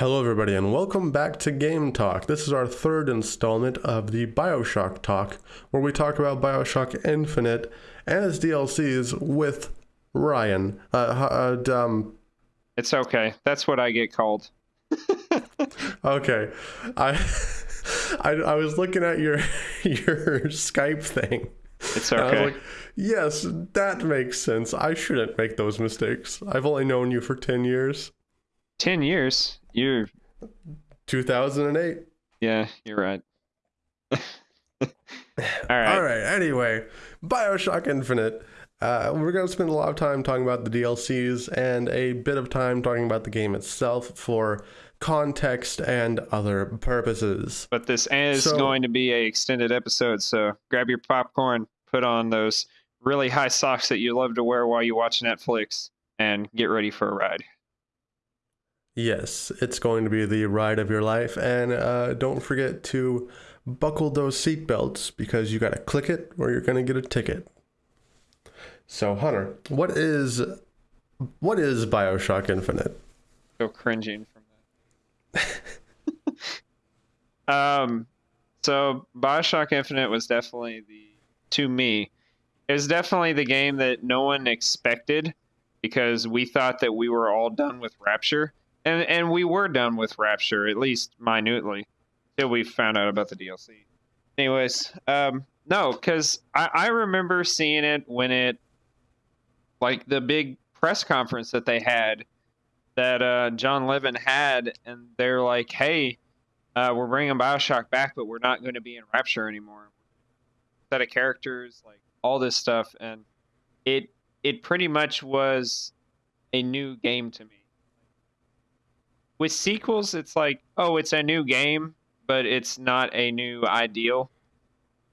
Hello, everybody, and welcome back to Game Talk. This is our third installment of the Bioshock Talk, where we talk about Bioshock Infinite and its DLCs with Ryan. Uh, uh, um, It's okay. That's what I get called. okay, I, I I was looking at your your Skype thing. It's and I was okay. like, yes, that makes sense. I shouldn't make those mistakes. I've only known you for ten years. 10 years. You're, 2008. yeah, you're right. All right. All right. Anyway, Bioshock Infinite. Uh, we're going to spend a lot of time talking about the DLCs and a bit of time talking about the game itself for context and other purposes. But this is So- going to be a extended episode, so grab your popcorn, put on those really high socks that you love to wear while you watch Netflix, and get ready for a ride. Yes, it's going to be the ride of your life. And uh, don't forget to buckle those seatbelts because you got to click it or you're going to get a ticket. So, Hunter, what is what is Bioshock Infinite? So cringing from that. um, so Bioshock Infinite was definitely the to me, it was definitely the game that no one expected because we thought that we were all done with Rapture, and and we were done with Rapture at least minutely till we found out about the DLC. Anyways, um, no, because I, I remember seeing it when it like the big press conference that they had that uh, John Levin had, and they're like, "Hey, uh, we're bringing Bioshock back, but we're not going to be in Rapture anymore. Set of characters, like all this stuff, and it it pretty much was a new game to me. With sequels, it's like, oh, it's a new game, but it's not a new ideal.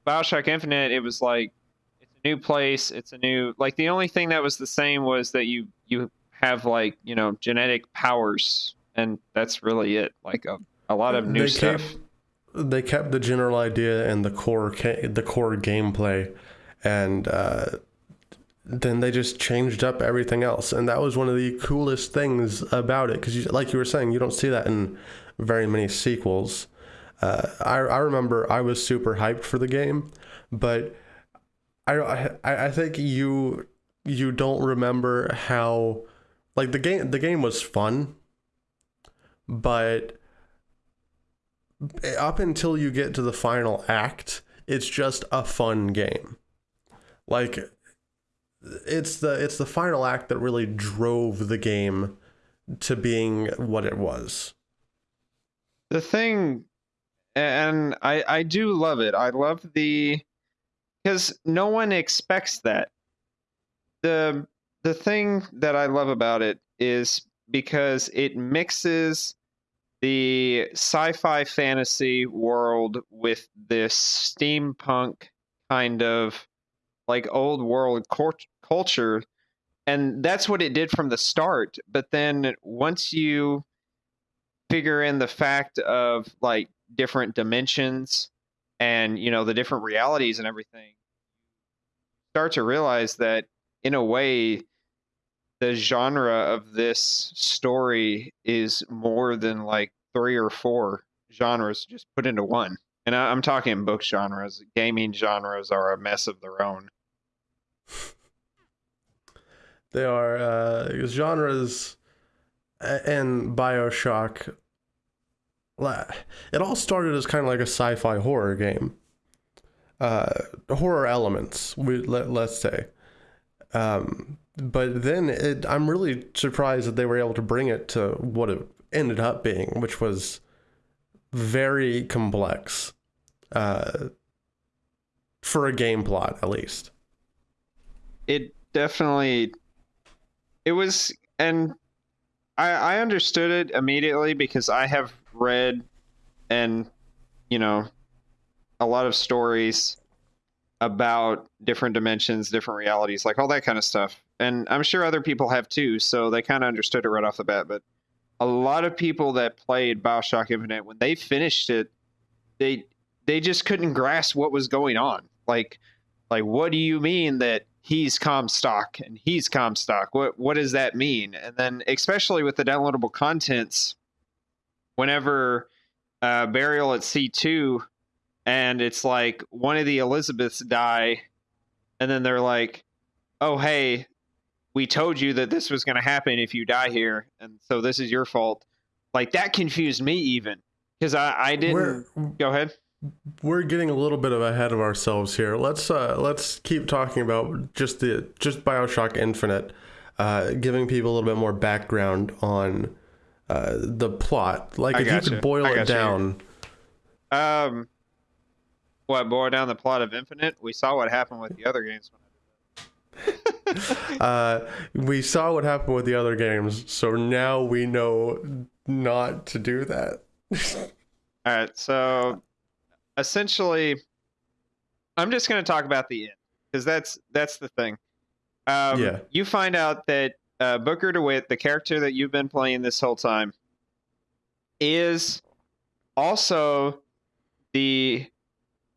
Bioshock Infinite, it was like it's a new place, it's a new like the only thing that was the same was that you you have like you know genetic powers and that's really it like a, a lot of new They stuff kept- they kept the general idea and the core ca- the core gameplay and uh, then they just changed up everything else. And that was one of the coolest things about it. Because like you were saying you don't see that in very many sequels. Uh, I, I remember i was super hyped for the game but I, I i think you you don't remember how like the game the game was fun but up until you get to the final act, it's just a fun game. Like it's the it's the final act that really drove the game to being what it was. the thing and i i do love it i love the because no one expects that the the thing that i love about it is because it mixes the sci-fi fantasy world with this steampunk kind of like old world cult- culture and that's what it did from the start. But then once you figure in the fact of like different dimensions and you know the different realities and everything start to realize that in a way the genre of this story is more than like three or four genres just put into one. And I, i'm talking book genres. Gaming genres are a mess of their own They are uh, genres a- and Bioshock. It all started as kind of like a sci-fi horror game. Uh, horror elements, we let, let's say. Um, but then it, I'm really surprised that they were able to bring it to what it ended up being, which was very complex. Uh, for a game plot, at least. it definitely it was and I, I understood it immediately because I have read and you know a lot of stories about different dimensions, different realities, like all that kind of stuff. And I'm sure other people have too, so they kind of understood it right off the bat. But a lot of people that played Bioshock Infinite, when they finished it, they they just couldn't grasp what was going on. Like, like what do you mean that he's Comstock and he's Comstock? What what does that mean? And then especially with the downloadable contents, whenever uh, Burial at Sea two, and it's like one of the Elizabeths die, and then they're like, oh, hey, we told you that this was going to happen if you die here, and so this is your fault. Like, that confused me even, because I, I didn't. Go ahead. We're getting a little bit of ahead of ourselves here. Let's uh, let's keep talking about just the just Bioshock Infinite, uh, giving people a little bit more background on uh, the plot. Like I if you could boil I it down. Um, what boil down the plot of Infinite? We saw what happened with the other games. Uh, we saw what happened with the other games, so now we know not to do that. All right, so essentially, I'm just going to talk about the end because that's that's the thing. Um, Yeah. You find out that uh, Booker DeWitt, the character that you've been playing this whole time, is also the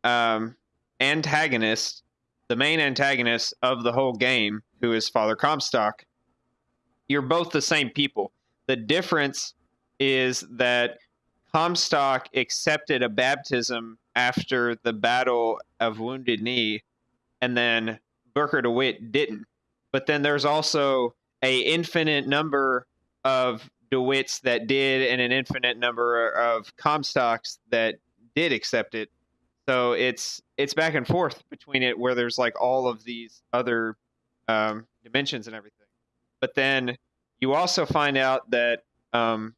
um, antagonist, the main antagonist of the whole game, who is Father Comstock. You're both the same people. The difference is that Comstock accepted a baptism after the Battle of Wounded Knee, and then Booker DeWitt didn't. But then there's also a infinite number of DeWitts that did, and an infinite number of Comstocks that did accept it. So it's it's back and forth between it, where there's like all of these other um, dimensions and everything. But then you also find out that um,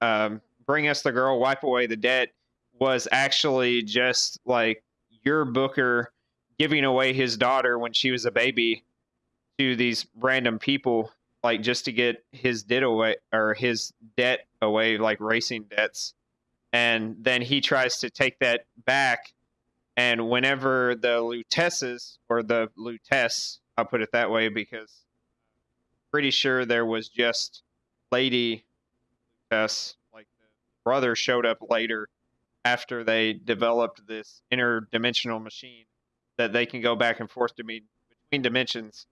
um, bring us the girl, wipe away the debt was actually just like your Booker giving away his daughter when she was a baby to these random people, like just to get his debt away or his debt away, like racing debts. And then he tries to take that back. And whenever the Luteces or the Lutece, I'll put it that way because pretty sure there was just Lady Lutece, like the brother showed up later after they developed this interdimensional machine that they can go back and forth between dimensions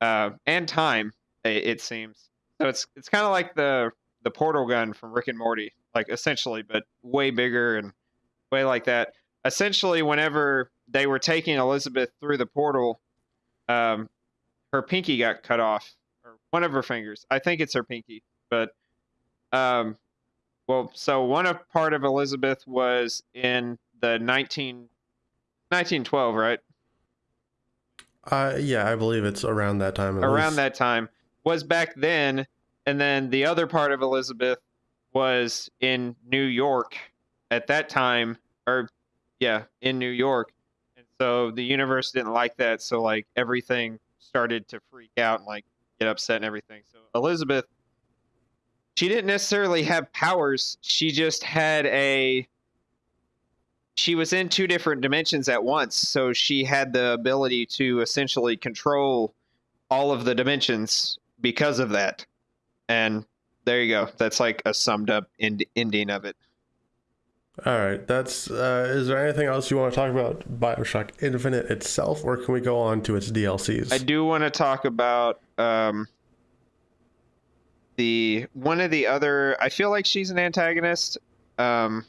uh, and time. i- It seems so. It's it's kind of like the the portal gun from Rick and Morty, like essentially, but way bigger and way like that. Essentially, whenever they were taking Elizabeth through the portal, um, her pinky got cut off, or one of her fingers. I think it's her pinky, but um, well, so one of part of Elizabeth was in the 19, 1912, right? Uh, yeah, I believe it's around that time. Around least. that time was back then, and then the other part of Elizabeth was in New York at that time, or yeah, in New York. And so the universe didn't like that, so like everything started to freak out and like get upset and everything. So Elizabeth she didn't necessarily have powers. She just had a she was in two different dimensions at once, so she had the ability to essentially control all of the dimensions because of that. And there you go. That's like a summed up end- ending of it. All right, that's. Uh, is there anything else you want to talk about Bioshock Infinite itself, or can we go on to its DLCs? I do want to talk about um, the one of the other. I feel like she's an antagonist, um,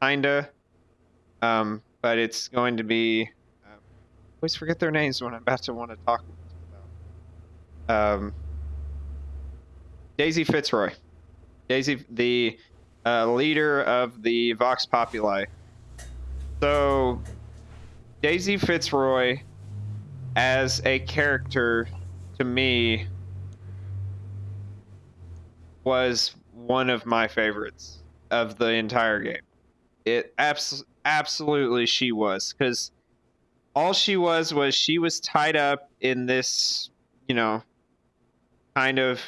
kinda, um, but it's going to be. Um, always forget their names when I'm about to want to talk about. Um, Daisy Fitzroy, Daisy, the uh, leader of the Vox Populi. So, Daisy Fitzroy as a character to me was one of my favorites of the entire game. It abs- absolutely she was cuz all she was was she was tied up in this, you know, kind of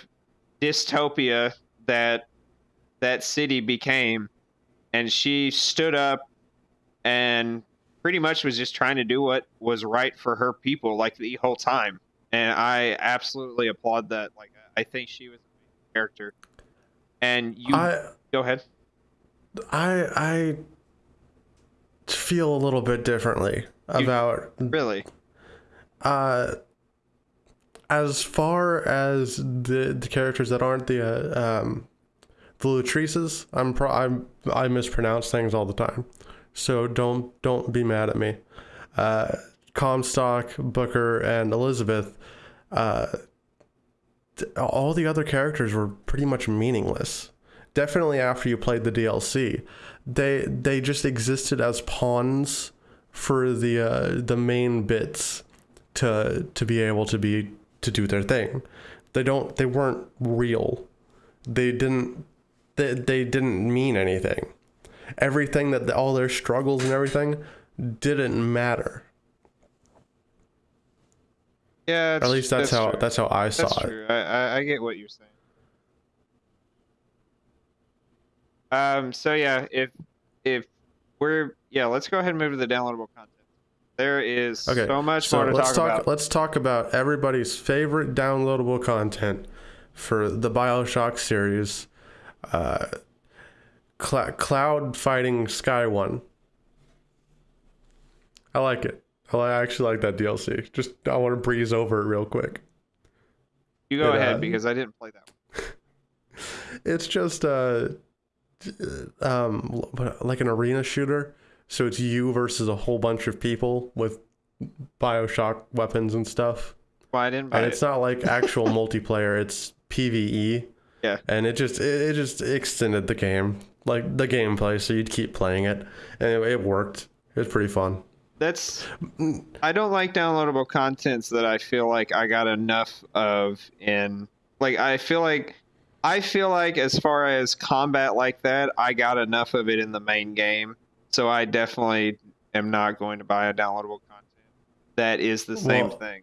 dystopia that that city became and she stood up and pretty much was just trying to do what was right for her people like the whole time and i absolutely applaud that like i think she was character and you I go ahead I I feel a little bit differently about really uh as far as the the characters that aren't the uh, um the Latrices. I'm pro. I'm I mispronounce things all the time, so don't don't be mad at me. Uh, Comstock, Booker, and Elizabeth. Uh, all the other characters were pretty much meaningless. Definitely after you played the DLC, they they just existed as pawns for the uh, the main bits to to be able to be to do their thing. They don't they weren't real. They didn't they, they didn't mean anything. Everything that all their struggles and everything didn't matter. Yeah, At least that's, how true. that's how I saw That's it. true. I, I I get what you're saying. Um. So yeah, if if we're yeah, let's go ahead and move to the downloadable content. There is Okay, so much So more to let's talk, talk. about. Let's talk about everybody's favorite downloadable content for the Bioshock series. Uh, cl- cloud fighting Sky One. I like it. I I actually like that DLC. Just I want to breeze over it real quick. You go it, ahead uh, because I didn't play that. One. It's just uh, um, like an arena shooter. So it's you versus a whole bunch of people with Bioshock weapons and stuff. Well, I didn't buy and it. it's not like actual multiplayer it's pve Yeah. and it just it, it just extended the game like the gameplay so you'd keep playing it and it, it worked it was pretty fun That's mm. I don't like downloadable contents that I feel like I got enough of in like I feel like I feel like as far as combat like that, I got enough of it in the main game. So I definitely am not going to buy a downloadable content that is the same Well- thing.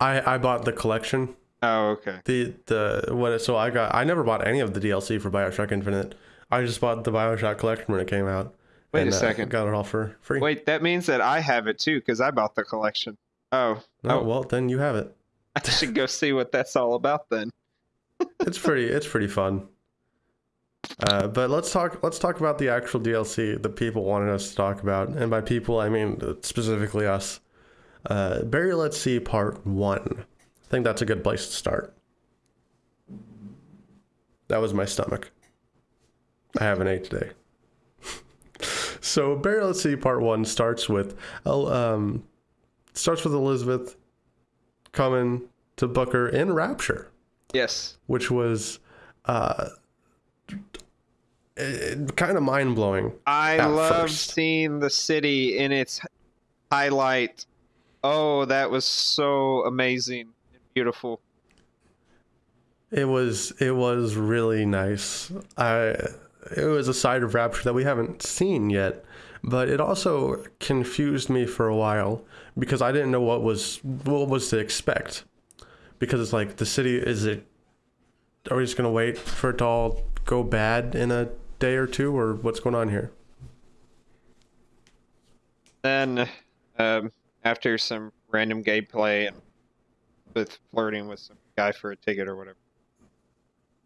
i i bought the collection Oh, okay. the the what so i got i never bought any of the dlc for bioshock infinite i just bought the bioshock collection when it came out Wait and, a uh, second. got it all for free. Wait, that means that I have it too because I bought the collection. Oh, oh oh. well then you have it. I should go see what that's all about then. it's pretty it's pretty fun. Uh, but let's talk let's talk about the actual dlc that people wanted us to talk about. And by people i mean specifically us. Uh, Let's see part one. I think that's a good place to start. That was my stomach. I haven't ate today so burial at sea part one starts with um, starts with elizabeth coming to booker in rapture Yes. which was uh, kind of mind blowing. I love first. seeing the city in its highlight. Oh, that was so amazing and beautiful. It was it was really nice. I it was a side of Rapture that we haven't seen yet, but it also confused me for a while because I didn't know what was what was to expect. Because it's like the city is it are we just gonna wait for it to all go bad in a day or two or what's going on here? Then, um, after some random gameplay and with flirting with some guy for a ticket or whatever,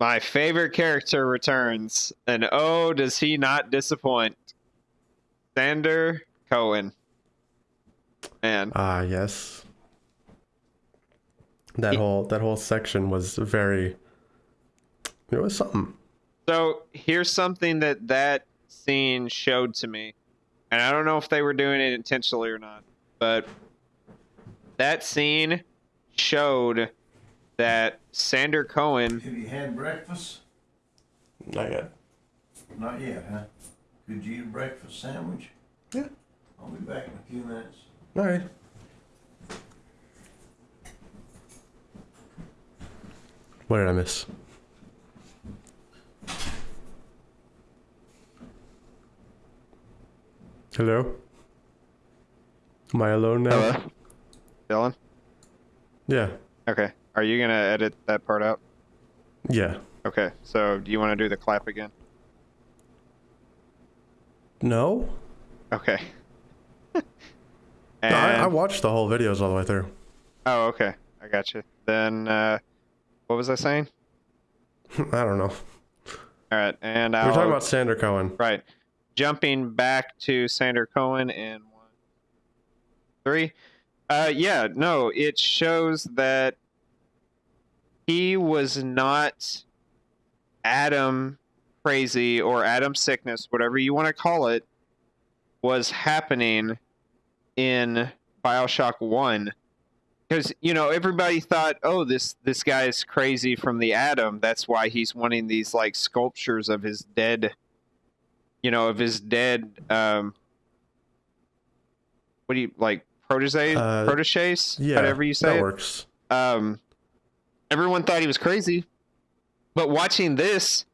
my favorite character returns, and oh, does he not disappoint? Sander Cohen. Man, Ah, yes. That He- whole that whole section was very. It was something. So here's something that that scene showed to me, and I don't know if they were doing it intentionally or not, but that scene showed that Sander Cohen. Have you had breakfast? Not yet. Not yet, huh? Could you eat a breakfast sandwich? Yeah. I'll be back in a few minutes. All right. What did I miss? Hello. Am I alone now? Hello, Dylan. Yeah. Okay, are you gonna edit that part out? Yeah. Okay, so do you want to do the clap again? No. Okay. No, and, I, I watched the whole videos all the way through. oh, okay, I got you. Then, uh, what was I saying? I don't know. All right, and We're talking about Sander Cohen. Right. Jumping back to Sander Cohen in one, three. Uh, yeah, no, it shows that he was not Adam crazy or Adam sickness, whatever you want to call it, was happening in Bioshock One. Because you know everybody thought, oh, this this guy is crazy from the Adam. That's why he's wanting these like sculptures of his dead, you know, of his dead. Um, what do you like? Protege, Uh, proteges, Yeah, whatever you say. that works. um, everyone thought he was crazy. But watching this,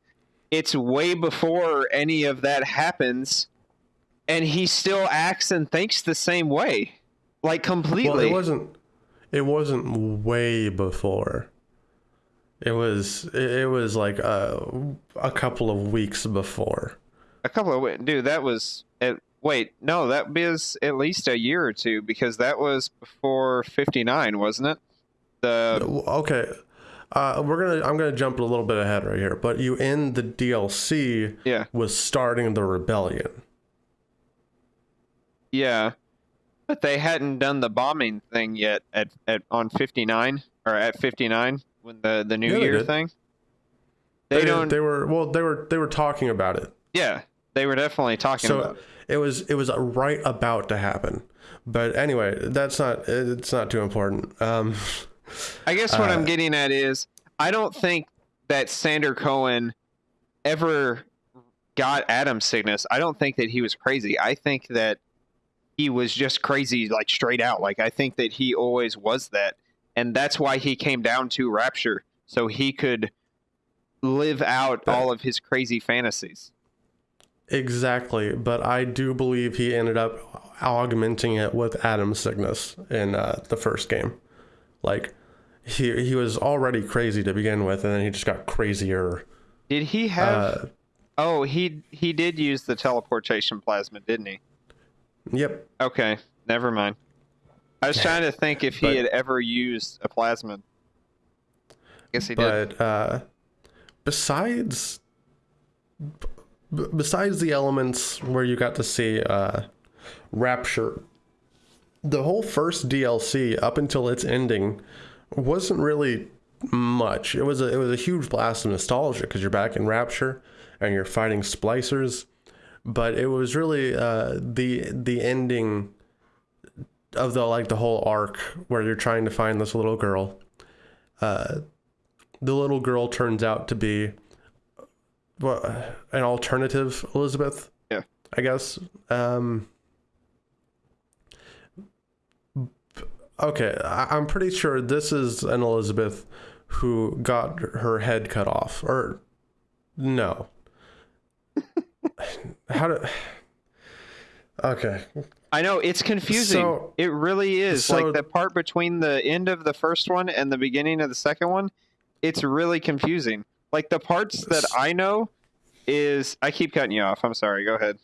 it's way before any of that happens, and he still acts and thinks the same way, like completely. Well, it wasn't. It wasn't way before. It was. It, it was like a, a couple of weeks before. a couple of wa- dude. That was at, wait, no, that was at least a year or two because that was before fifty nine, wasn't it? The Okay, uh, we're gonna. I'm gonna jump a little bit ahead right here, but you end the DLC yeah, with starting the rebellion. yeah, but they hadn't done the bombing thing yet at, at on fifty nine or at fifty nine when the the New Yeah, Year did. thing. They, don't. They were. Well, they were. They were talking about it. yeah, they were definitely talking So about. It. it was. It was right about to happen. But anyway, that's not. It's not too important. Um, I guess what uh, I'm getting at is I don't think that Sander Cohen ever got Adam sickness. I don't think that he was crazy. I think that he was just crazy, like straight out. Like I think that he always was that, and that's why he came down to Rapture, so he could live out But- all of his crazy fantasies. Exactly, but I do believe he ended up augmenting it with Adam sickness in uh, the first game. Like he he was already crazy to begin with, and then he just got crazier. Did he have? Uh, oh, he he did use the teleportation plasmid, didn't he? yep, Okay, never mind. I was trying to think if he But- had ever used a plasmid. Guess he did. but uh, besides b- besides the elements where you got to see uh, Rapture, the whole first DLC up until its ending wasn't really much. It was a it was a huge blast of nostalgia because you're back in Rapture and you're fighting splicers, but it was really uh, the the ending of the like the whole arc where you're trying to find this little girl. Uh, the little girl turns out to be what an alternative Elizabeth. Yeah. I guess. Um, okay, I, I'm pretty sure this is an Elizabeth who got her head cut off, or no. How do? Okay, I know it's confusing. So- it really is. so- like the part between the end of the first one and the beginning of the second one, it's really confusing. Like the parts that I know is I keep cutting you off. I'm sorry. Go ahead.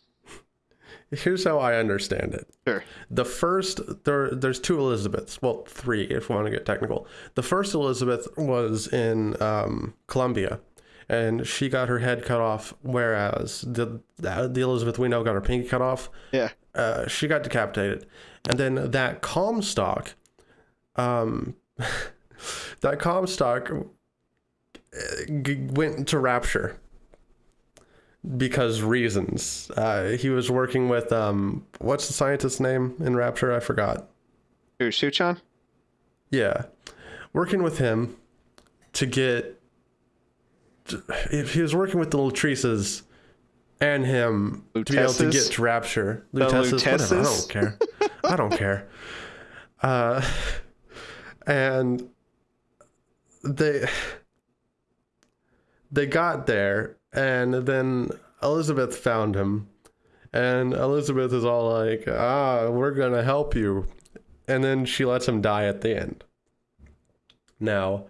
Here's how I understand it. Sure. The first there there's two Elizabeths. Well, three if we want to get technical. The first Elizabeth was in um, Columbia, and she got her head cut off. Whereas the the Elizabeth we know got her pinky cut off. Yeah. Uh, she got decapitated, and then that Comstock, um, that Comstock uh, g- went to Rapture because reasons. Uh, he was working with um, what's the scientist's name in Rapture? I forgot. Who, Suchong? Yeah, working with him to get. If he was working with the Latrices and him to be able to get to Rapture, Luteces, whatever. I don't care. I don't care. Uh, and they they got there, and then Elizabeth found him, and Elizabeth is all like, "Ah, we're gonna help you," and then she lets him die at the end. Now,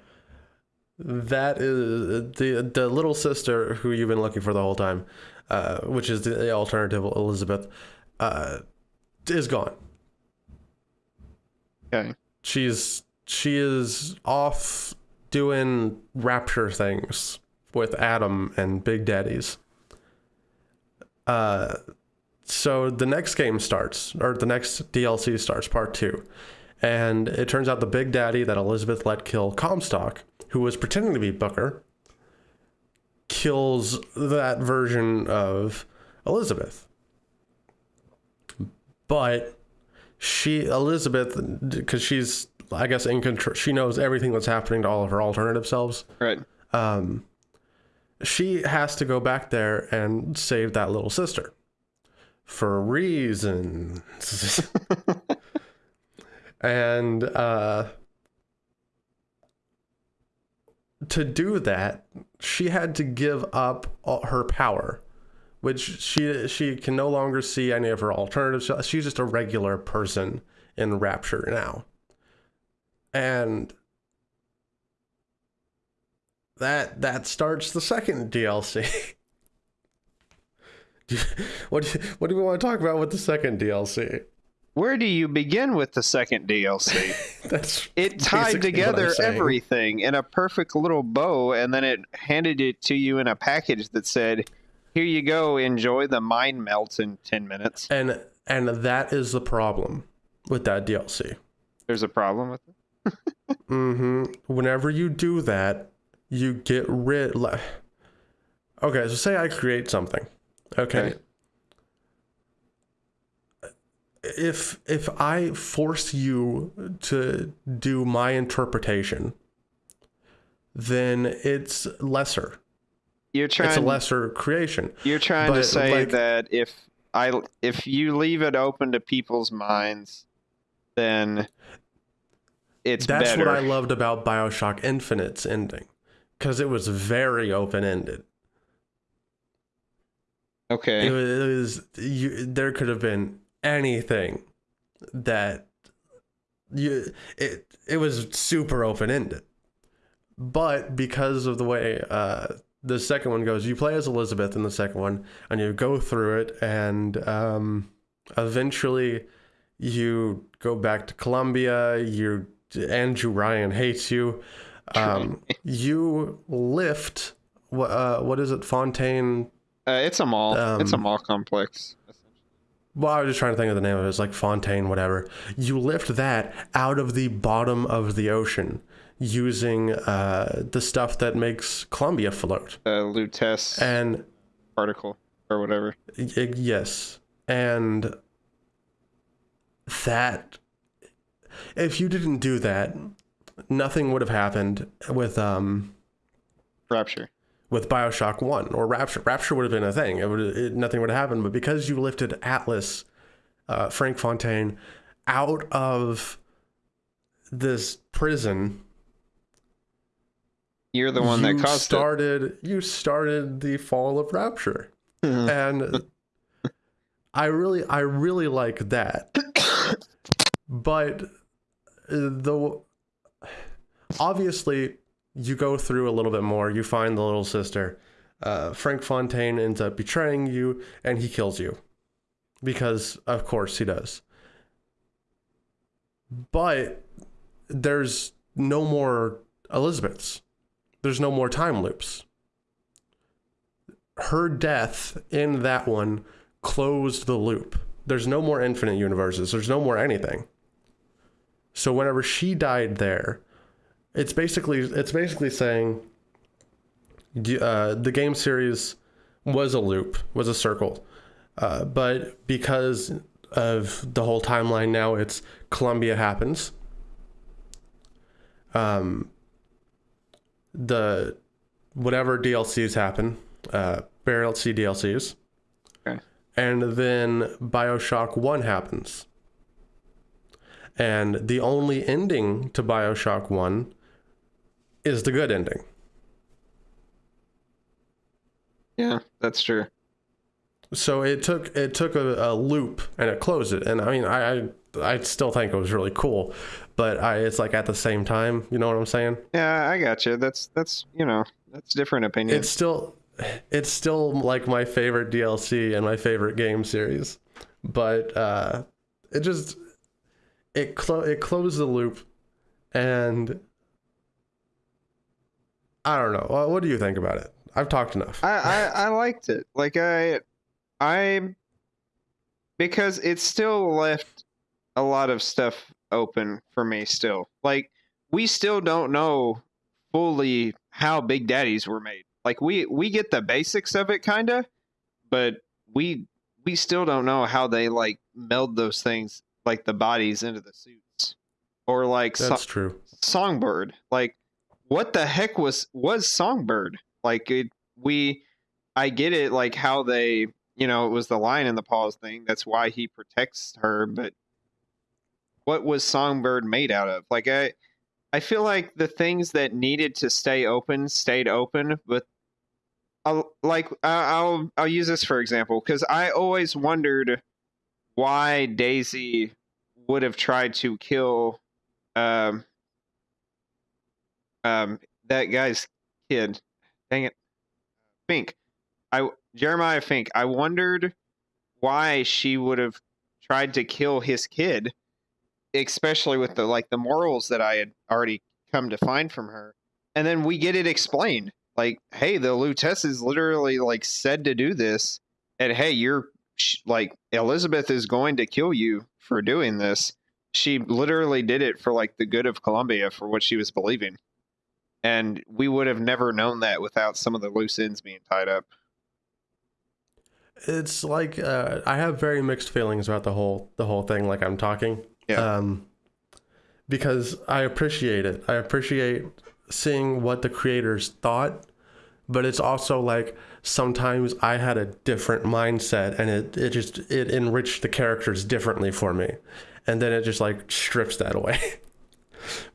that is the the little sister who you've been looking for the whole time, uh, which is the alternative Elizabeth, uh, is gone. Okay. She's she is off doing rapture things with Adam and Big Daddies. Uh, so the next game starts, or the next DLC starts, part two, and it turns out the Big Daddy that Elizabeth let kill Comstock, who was pretending to be Booker, kills that version of Elizabeth. But she Elizabeth because she's I guess in control. She knows everything that's happening to all of her alternative selves. Right. Um, she has to go back there and save that little sister for reasons. and uh, to do that, she had to give up her power, which she she can no longer see any of her alternatives. She's just a regular person in Rapture now, and that that starts the second DLC. What do what do we want to talk about with the second DLC? Where do you begin with the second DLC? That's It tied basically what I'm together everything in a perfect little bow, and then it handed it to you in a package that said, "Here you go. Enjoy the mind melt in ten minutes." and and that is the problem with that DLC. There's a problem with it. Mm-hmm. Whenever you do that, you get rid. Like, okay, so say I create something. Okay. If if I force you to do my interpretation, then it's lesser. You're trying It's a lesser creation. You're trying to say like- that if I if you leave it open to people's minds, then it's That's better. what I loved about Bioshock Infinite's ending, because it was very open ended. Okay. It was, it was you, there could have been anything that you it it was super open ended, but because of the way uh, the second one goes, you play as Elizabeth in the second one, and you go through it, and um, eventually you go back to Columbia. You Andrew Ryan hates you. Um, you lift what uh, what is it Fontaine Uh, it's a mall. it's a Um, mall complex. Well, I was just trying to think of the name of it. It's like Fontaine, whatever. You lift that out of the bottom of the ocean using uh, the stuff that makes Columbia float. Uh, Lutece And particle or whatever. y- yes, and that if you didn't do that, nothing would have happened with um Rapture. with Bioshock One or Rapture. Rapture would have been a thing. It would it, nothing would have happened. But because you lifted Atlas, uh, Frank Fontaine, out of this prison, You're the one that you caused started. You started the fall of Rapture, and I really, I really like that. but uh, the obviously you go through a little bit more. You find the little sister. Uh, Frank Fontaine ends up betraying you, and he kills you because, of course, he does. But there's no more Elizabeths. There's no more time loops. Her death in that one closed the loop. There's no more infinite universes. There's no more anything. So whenever she died there, it's basically it's basically saying uh, the game series was a loop, was a circle, uh, but because of the whole timeline now, it's Columbia happens. Um, the whatever DLCs happen, uh, Barrel C DLCs, Okay. and then Bioshock One happens. And the only ending to Bioshock 1 is the good ending. Yeah, that's true. So it took it took a, a loop and it closed it. And I mean, I, I I still think it was really cool, but I it's like at the same time, you know what I'm saying? Yeah, I got you. That's that's you know that's different opinion. It's still it's still like my favorite DLC and my favorite game series, but uh, it just it clo- it closed the loop, and I don't know. What do you think about it? I've talked enough. I, I I liked it. Like I I because it still left a lot of stuff open for me still. Like we still don't know fully how Big Daddies were made. Like we we get the basics of it kind of, but we we still don't know how they like meld those things like the bodies into the suits or like so- That's true. songbird like what the heck was was songbird? Like it we i get it like how they you know it was the lion in the paws thing that's why he protects her but what was songbird made out of? Like i i feel like the things that needed to stay open stayed open but I'll, like i'll i'll use this for example because i always wondered why daisy would have tried to kill um um that guy's kid dang it fink. I jeremiah fink i wondered why she would have tried to kill his kid especially with the like the morals that i had already come to find from her. And then we get it explained. Like hey the Lutece is literally like said to do this. And hey you're like elizabeth is going to kill you for doing this. She literally did it for like the good of Columbia for what she was believing. And we would have never known that without some of the loose ends being tied up. It's like uh, I have very mixed feelings about the whole the whole thing. Like I'm talking, Yeah. um, because I appreciate it. I appreciate seeing what the creators thought, but it's also like sometimes I had a different mindset, and it it just it enriched the characters differently for me, and then it just like strips that away.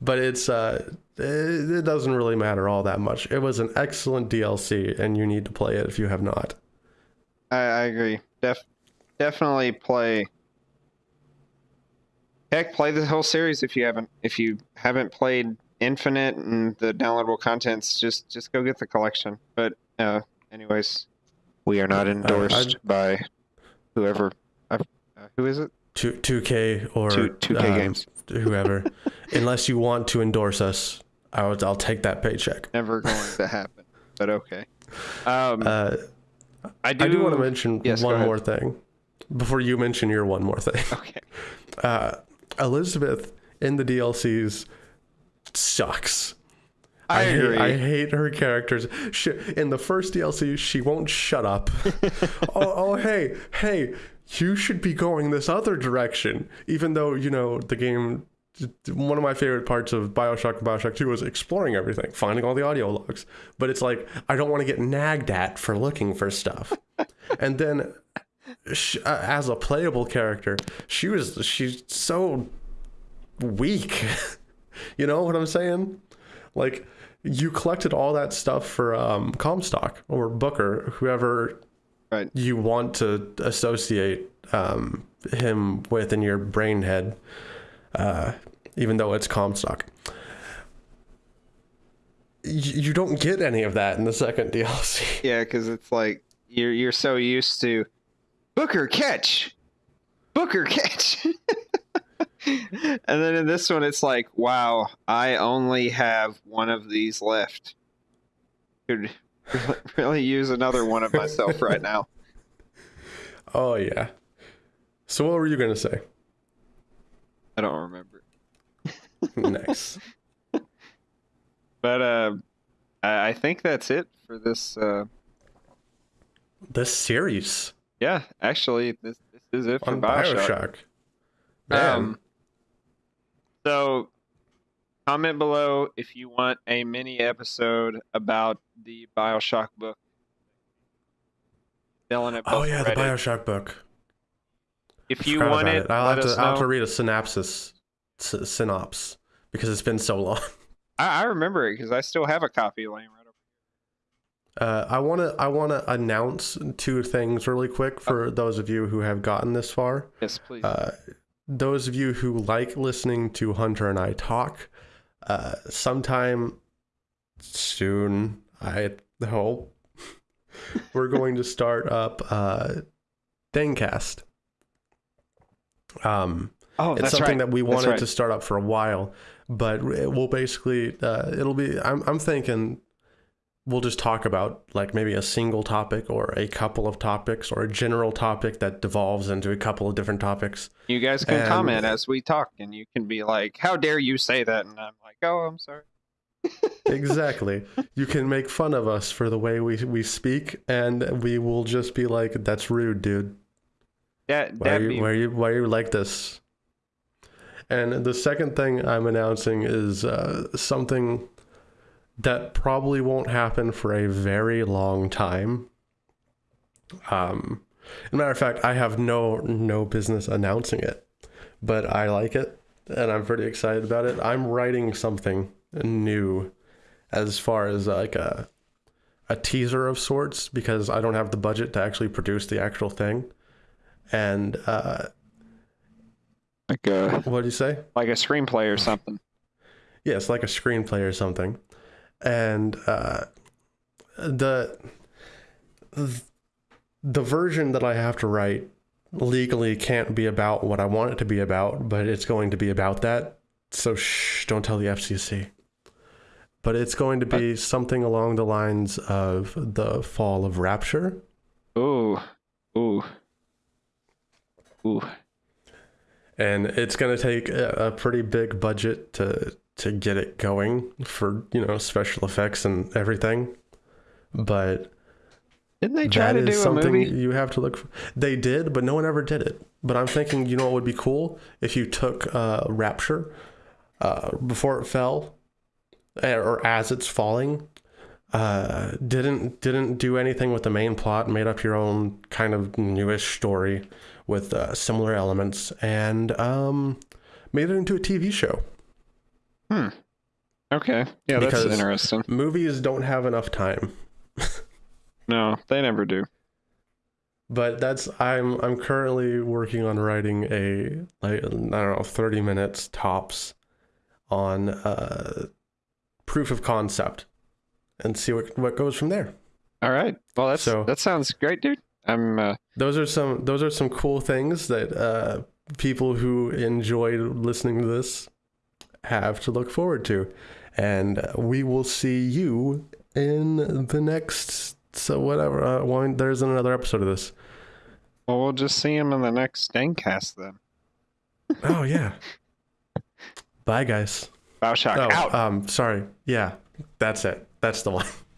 but it's uh, it, it doesn't really matter all that much. It was an excellent DLC, and you need to play it if you have not. I, I agree. Def, definitely play. Heck, play the whole series if you haven't. If you haven't played Infinite and the downloadable contents, just just go get the collection. But uh, anyways, we are not endorsed by whoever. Uh, who is it? Two two K or Two- 2K um, games. whoever. Unless you want to endorse us, I would, I'll take that paycheck. Never going to happen. But okay. Um, Uh, I do. I do want to mention Yes, one more thing before you mention your one more thing. Okay. Uh, Elizabeth in the DLCs sucks. I, hate, agree. I hate her characters. She, in the first DLC, she won't shut up. oh, oh, hey, hey, you should be going this other direction. Even though, you know, the game, one of my favorite parts of Bioshock and Bioshock 2 was exploring everything, finding all the audio logs. But it's like, I don't want to get nagged at for looking for stuff. and then, sh uh, as a playable character, she was, she's so weak. you know what I'm saying? Like, you collected all that stuff for um, Comstock or Booker, whoever Right. you want to associate um, him with in your brain head, uh, even though it's Comstock. You don't get any of that in the second DLC. Yeah, because it's like you're you're so used to Booker catch, Booker catch, and then in this one it's like, wow, I only have one of these left. really, use another one of myself right now. Oh, yeah. So, what were you going to say? I don't remember, nice. but uh, I, I think that's it for this. Uh, This series yeah, actually, this this is it for on Bioshock. Bioshock. Um, so, comment below if you want a mini episode about the Bioshock book. Dylan oh, yeah, the. Bioshock book. If you want about it, I'll, have to, I'll have to read a synopsis, sy- synops, because it's been so long. I, I remember it because I still have a copy laying right over. Uh, I want to I want to announce two things really quick for those of you who have gotten this far. Yes, please. Uh, those of you who like listening to Hunter and I talk, uh, sometime soon, I hope, we're going to start up uh, Dangcast. Um, oh, it's something right. that we wanted right. to start up for a while, but it will basically uh, it'll be. I'm I'm thinking we'll just talk about like maybe a single topic or a couple of topics or a general topic that devolves into a couple of different topics. You guys can and- comment as we talk, and you can be like, "How dare you say that?" And I'm like, "Oh, I'm sorry." exactly. You can make fun of us for the way we we speak, and we will just be like, "That's rude, dude. That Why are you be why are you why are you like this?" And the second thing I'm announcing is uh, something that probably won't happen for a very long time. Um, as a matter of fact, I have no no business announcing it, but I like it and I'm pretty excited about it. I'm writing something new as far as like a a teaser of sorts because I don't have the budget to actually produce the actual thing. And uh, like a what do you say? like a screenplay or something. Yeah, it's like a screenplay or something. And uh, the the version that I have to write legally can't be about what I want it to be about, but it's going to be about that. So shh, don't tell the FCC. But it's going to be something along the lines of the fall of Rapture. Ooh, ooh, ooh. and it's going to take a, a pretty big budget to to get it going for you know special effects and everything but Didn't they try that to is do a something movie? you have to look for. they did but no one ever did it but i'm thinking you know what would be cool if you took uh rapture uh before it fell eh, or as it's falling uh didn't didn't do anything with the main plot made up your own kind of newish story with uh, similar elements and um made it into a tv show Hmm. Okay. Yeah, that's Because- interesting. movies don't have enough time No, they never do. but that's i'm i'm currently working on writing a like i don't know 30 minutes tops on uh proof of concept and see what what goes from there All right. Well, that's So- that sounds great, dude. I'm. Uh, those are some those are some cool things that uh people who enjoy listening to this have to look forward to. And we will see you in the next so whatever uh, one, there's another episode of this. Well, we'll just see him in the next Staincast then. oh yeah. Bye guys. Bioshock oh out. um sorry. Yeah that's it. That's the one